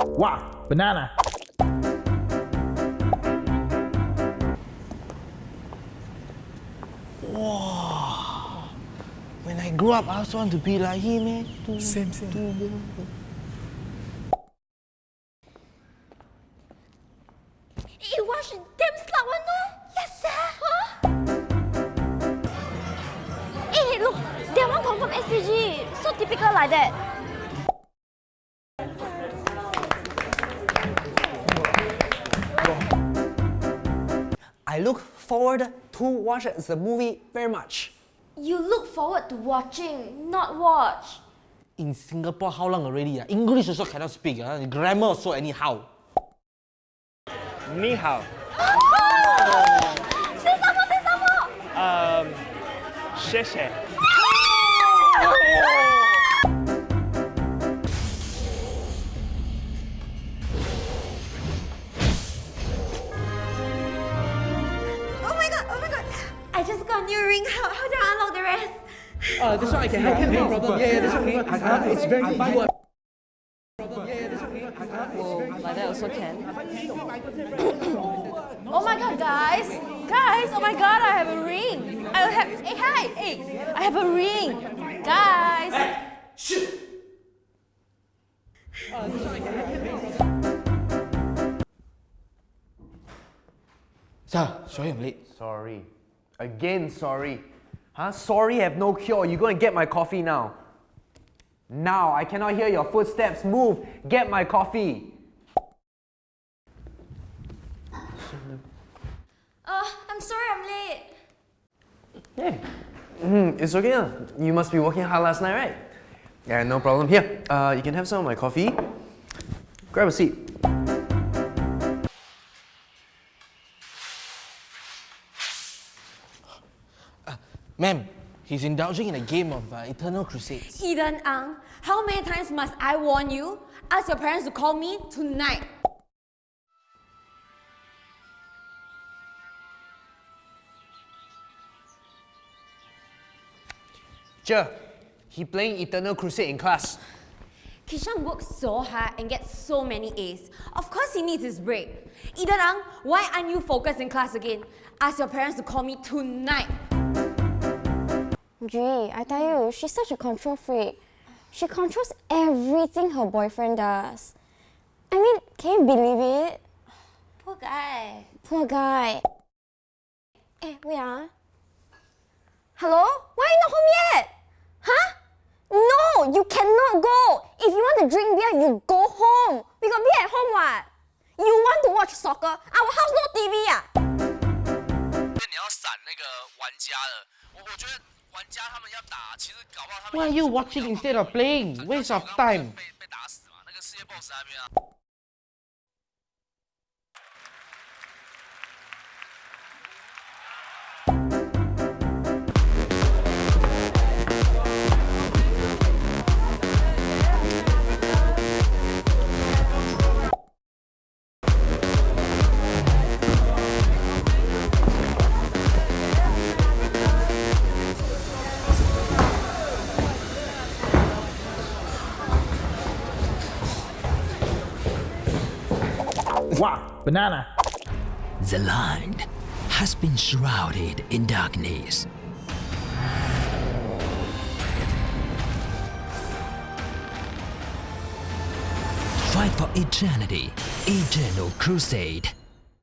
Wow, banana. Wow. When I grow up, I also want to be like him, eh? To- Same, same. to- Eh, watch damn slut one no? Yes, sir. Huh? Eh, look, that one confirm SPG. So typical like that. look forward to watch the movie very much. You look forward to watching, not watch. In Singapore, how long already? Uh? English also cannot speak, uh? grammar also anyhow. Ni hao. Oh! Say some more, say some more! Um, 谢谢. A new ring. How, how do I unlock the rest? Uh, this one I can help. No problem. Yeah, yeah, that's okay. It's very easy. Like that also can. oh my god, guys! Guys, oh my god, I have a ring! I have. Hey, hi! Hey! I have a ring! Guys! Sir, sorry I'm late. Sorry. Again, sorry. Huh? Sorry have no cure. You go and get my coffee now. Now, I cannot hear your footsteps. Move. Get my coffee. Uh, I'm sorry I'm late. Hey. Mm, it's okay. You must be working hard last night, right? Yeah, no problem. Here, uh, you can have some of my coffee. Grab a seat. Ma'am, he's indulging in a game of uh, Eternal Crusades. Eden Ang, how many times must I warn you? Ask your parents to call me tonight. Sure. He playing Eternal Crusade in class. Kishan works so hard and gets so many A's. Of course he needs his break. Eden Ang, why aren't you focused in class again? Ask your parents to call me tonight. Gee, I tell you, she's such a control freak. She controls everything her boyfriend does. I mean, can you believe it? Poor guy. Poor guy. Eh, wait ah. Hello? Why you not home yet? Huh? No, you cannot go. If you want to drink beer, you go home. We got beer at home what? You want to watch soccer? Our house no TV 啊。你要闪那个玩家的，我我觉得 Why are you watching instead of playing? Waste of time. Wow, banana. The land has been shrouded in darkness. Fight for eternity, eternal crusade.